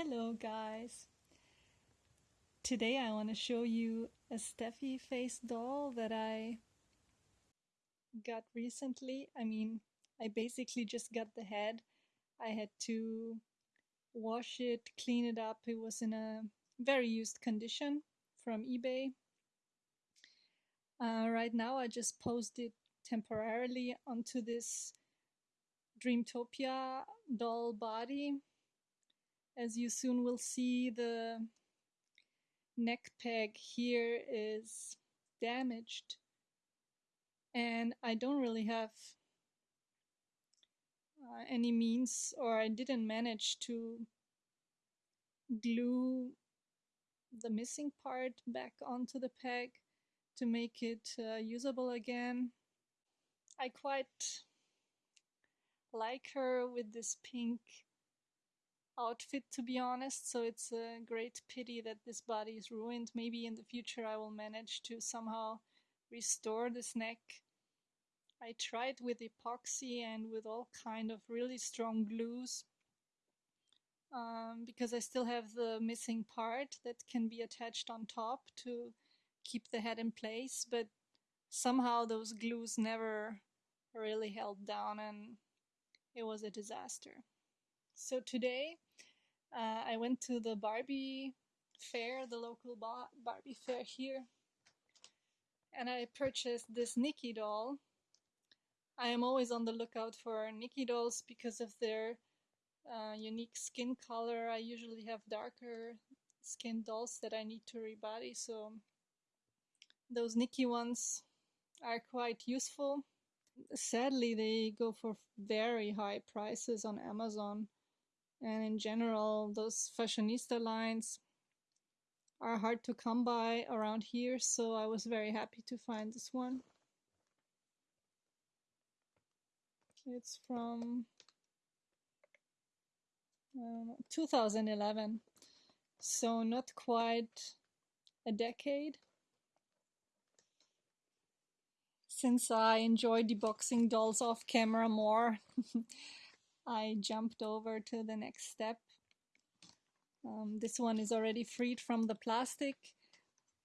Hello guys! Today I want to show you a Steffi face doll that I got recently. I mean, I basically just got the head. I had to wash it, clean it up. It was in a very used condition from eBay. Uh, right now I just posed it temporarily onto this Dreamtopia doll body as you soon will see, the neck peg here is damaged. And I don't really have uh, any means, or I didn't manage to glue the missing part back onto the peg to make it uh, usable again. I quite like her with this pink outfit to be honest. So it's a great pity that this body is ruined. Maybe in the future I will manage to somehow restore this neck. I tried with epoxy and with all kind of really strong glues um, because I still have the missing part that can be attached on top to keep the head in place but somehow those glues never really held down and it was a disaster. So today uh, I went to the Barbie fair, the local ba Barbie fair here, and I purchased this Nikki doll. I am always on the lookout for Nikki dolls because of their uh, unique skin color. I usually have darker skin dolls that I need to rebody, so those Nikki ones are quite useful. Sadly, they go for very high prices on Amazon and in general those fashionista lines are hard to come by around here so I was very happy to find this one. It's from um, 2011 so not quite a decade. Since I enjoy deboxing dolls off camera more I jumped over to the next step. Um, this one is already freed from the plastic.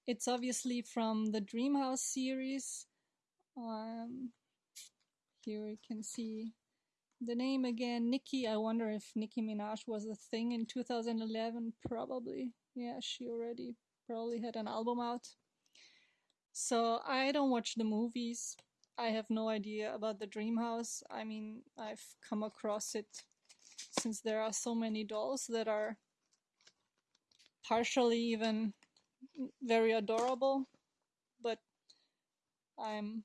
It's obviously from the Dreamhouse series. Um, here we can see the name again, Nikki. I wonder if Nicki Minaj was a thing in 2011. Probably. Yeah, she already probably had an album out. So I don't watch the movies. I have no idea about the dream house. I mean, I've come across it since there are so many dolls that are partially even very adorable, but I'm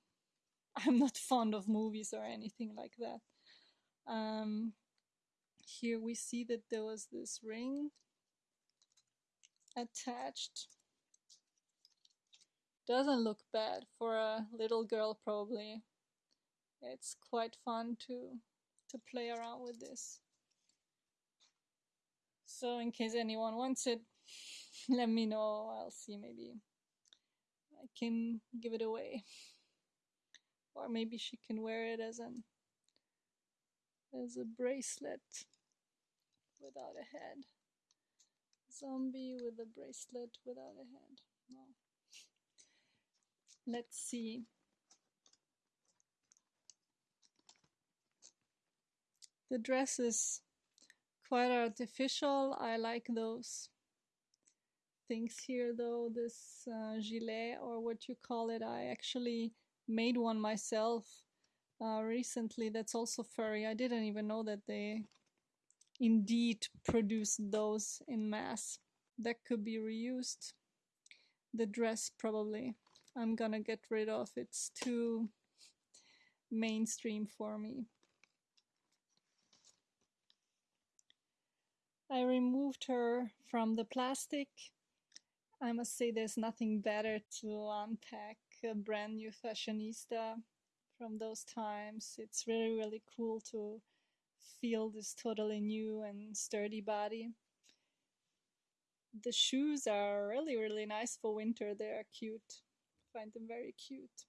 I'm not fond of movies or anything like that. Um, here we see that there was this ring attached doesn't look bad for a little girl probably. It's quite fun to to play around with this. So in case anyone wants it, let me know. I'll see maybe I can give it away. Or maybe she can wear it as an as a bracelet without a head. Zombie with a bracelet without a head. No. Let's see. The dress is quite artificial. I like those things here though, this uh, gilet or what you call it. I actually made one myself uh, recently that's also furry. I didn't even know that they indeed produce those in mass. That could be reused. The dress probably. I'm gonna get rid of. It's too mainstream for me. I removed her from the plastic. I must say there's nothing better to unpack a brand new fashionista from those times. It's really, really cool to feel this totally new and sturdy body. The shoes are really, really nice for winter. They are cute find them very cute.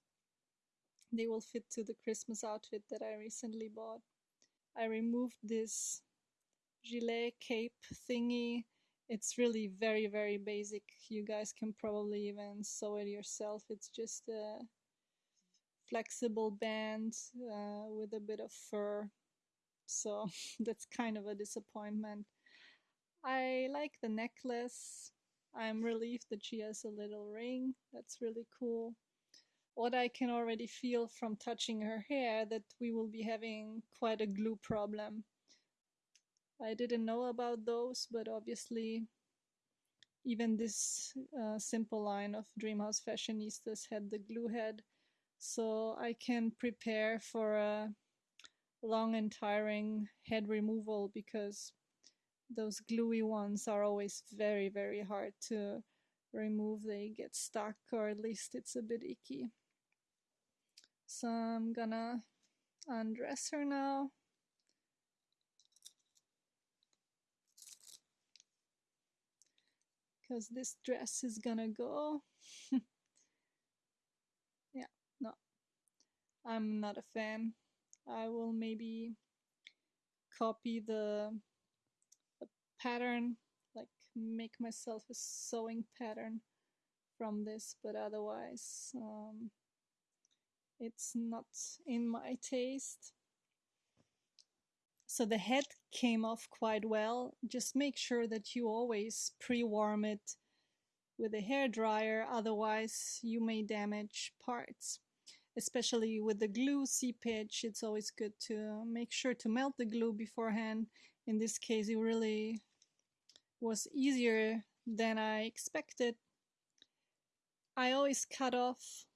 They will fit to the Christmas outfit that I recently bought. I removed this gilet cape thingy. It's really very, very basic. You guys can probably even sew it yourself. It's just a flexible band uh, with a bit of fur. So that's kind of a disappointment. I like the necklace. I'm relieved that she has a little ring. That's really cool. What I can already feel from touching her hair that we will be having quite a glue problem. I didn't know about those, but obviously even this uh, simple line of Dreamhouse Fashionistas had the glue head, so I can prepare for a long and tiring head removal because those gluey ones are always very, very hard to remove. They get stuck, or at least it's a bit icky. So I'm gonna undress her now. because this dress is gonna go. yeah, no, I'm not a fan. I will maybe copy the, pattern, like make myself a sewing pattern from this, but otherwise, um, it's not in my taste. So the head came off quite well. Just make sure that you always pre-warm it with a hair dryer, otherwise you may damage parts. Especially with the glue seepage, it's always good to make sure to melt the glue beforehand. In this case, it really was easier than I expected. I always cut off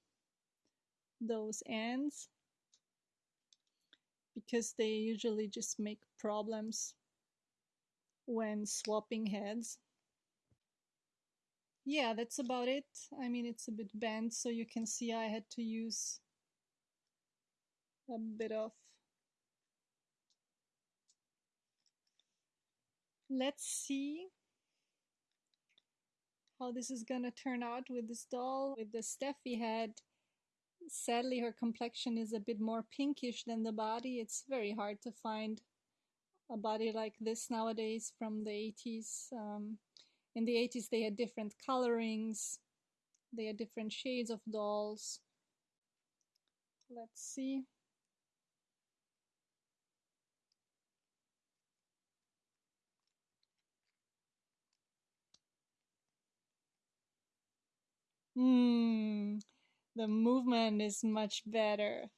those ends because they usually just make problems when swapping heads. Yeah, that's about it. I mean, it's a bit bent, so you can see I had to use a bit of let's see how this is gonna turn out with this doll with the Steffi head Sadly, her complexion is a bit more pinkish than the body. It's very hard to find a body like this nowadays from the 80s. Um, in the 80s, they had different colorings, they had different shades of dolls. Let's see. Hmm, the movement is much better.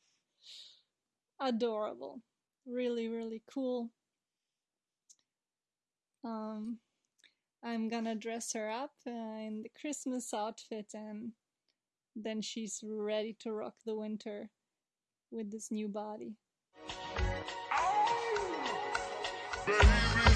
Adorable. Really, really cool. Um, I'm gonna dress her up uh, in the Christmas outfit and then she's ready to rock the winter with this new body. Oh,